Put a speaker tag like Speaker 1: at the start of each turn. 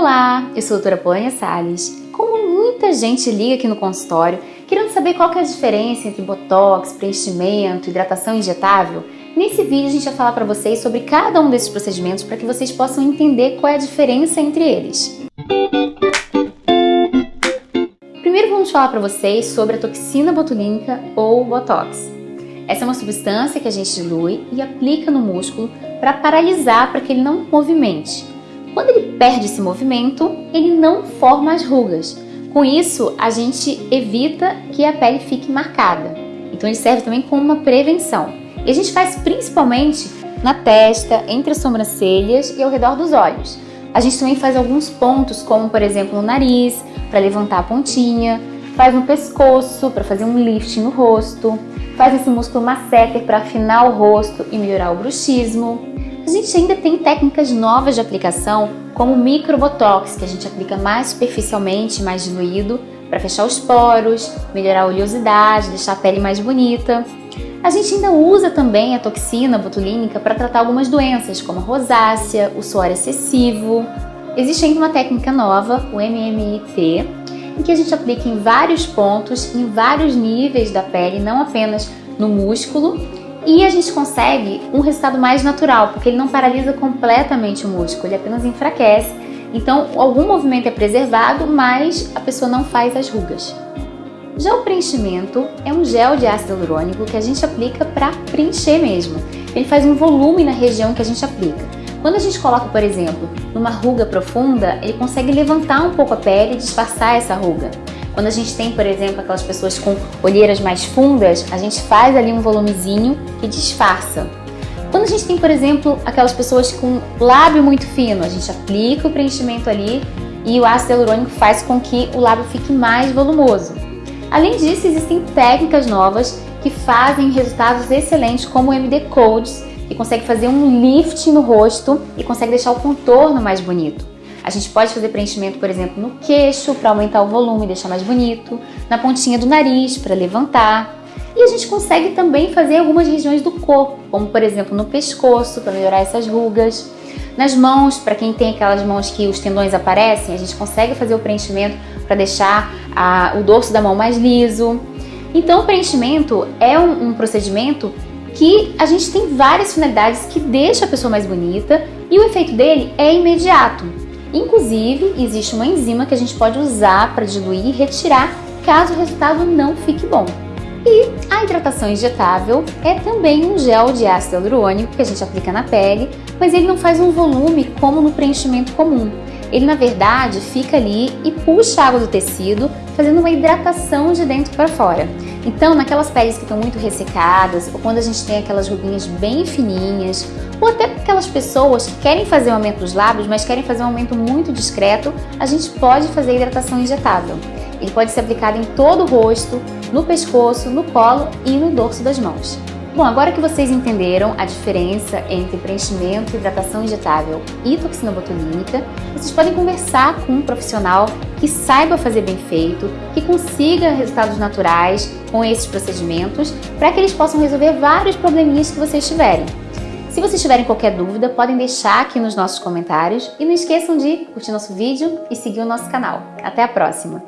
Speaker 1: Olá, eu sou a doutora Polânia Salles. Como muita gente liga aqui no consultório, querendo saber qual que é a diferença entre botox, preenchimento, hidratação injetável, nesse vídeo a gente vai falar para vocês sobre cada um desses procedimentos para que vocês possam entender qual é a diferença entre eles. Primeiro vamos falar para vocês sobre a toxina botulínica ou botox. Essa é uma substância que a gente dilui e aplica no músculo para paralisar para que ele não movimente. Quando ele perde esse movimento, ele não forma as rugas. Com isso, a gente evita que a pele fique marcada. Então ele serve também como uma prevenção. E a gente faz principalmente na testa, entre as sobrancelhas e ao redor dos olhos. A gente também faz alguns pontos, como por exemplo no nariz, para levantar a pontinha, faz no pescoço para fazer um lift no rosto, faz esse músculo masseter para afinar o rosto e melhorar o bruxismo. A gente ainda tem técnicas novas de aplicação, como o microbotox, que a gente aplica mais superficialmente, mais diluído, para fechar os poros, melhorar a oleosidade, deixar a pele mais bonita. A gente ainda usa também a toxina botulínica para tratar algumas doenças, como a rosácea, o suor excessivo. Existe ainda uma técnica nova, o MMIT, em que a gente aplica em vários pontos, em vários níveis da pele, não apenas no músculo, e a gente consegue um resultado mais natural, porque ele não paralisa completamente o músculo, ele apenas enfraquece. Então, algum movimento é preservado, mas a pessoa não faz as rugas. Já o preenchimento é um gel de ácido hialurônico que a gente aplica para preencher mesmo. Ele faz um volume na região que a gente aplica. Quando a gente coloca, por exemplo, numa ruga profunda, ele consegue levantar um pouco a pele e disfarçar essa ruga. Quando a gente tem, por exemplo, aquelas pessoas com olheiras mais fundas, a gente faz ali um volumezinho e disfarça. Quando a gente tem, por exemplo, aquelas pessoas com lábio muito fino, a gente aplica o preenchimento ali e o ácido hialurônico faz com que o lábio fique mais volumoso. Além disso, existem técnicas novas que fazem resultados excelentes, como o MD Codes, e consegue fazer um lift no rosto e consegue deixar o contorno mais bonito. A gente pode fazer preenchimento, por exemplo, no queixo para aumentar o volume e deixar mais bonito, na pontinha do nariz para levantar. E a gente consegue também fazer algumas regiões do corpo, como por exemplo no pescoço para melhorar essas rugas. Nas mãos, para quem tem aquelas mãos que os tendões aparecem, a gente consegue fazer o preenchimento para deixar a, o dorso da mão mais liso. Então o preenchimento é um, um procedimento que a gente tem várias finalidades que deixa a pessoa mais bonita e o efeito dele é imediato. Inclusive, existe uma enzima que a gente pode usar para diluir e retirar caso o resultado não fique bom. E a hidratação injetável é também um gel de ácido hialurônico que a gente aplica na pele, mas ele não faz um volume como no preenchimento comum. Ele, na verdade, fica ali e puxa a água do tecido, fazendo uma hidratação de dentro para fora. Então, naquelas peles que estão muito ressecadas, ou quando a gente tem aquelas ruguinhas bem fininhas, ou até aquelas pessoas que querem fazer um aumento dos lábios, mas querem fazer um aumento muito discreto, a gente pode fazer hidratação injetável. Ele pode ser aplicado em todo o rosto, no pescoço, no colo e no dorso das mãos. Bom, agora que vocês entenderam a diferença entre preenchimento, hidratação injetável e toxina botulínica, vocês podem conversar com um profissional que saiba fazer bem feito, que consiga resultados naturais com esses procedimentos, para que eles possam resolver vários probleminhas que vocês tiverem. Se vocês tiverem qualquer dúvida, podem deixar aqui nos nossos comentários e não esqueçam de curtir nosso vídeo e seguir o nosso canal. Até a próxima!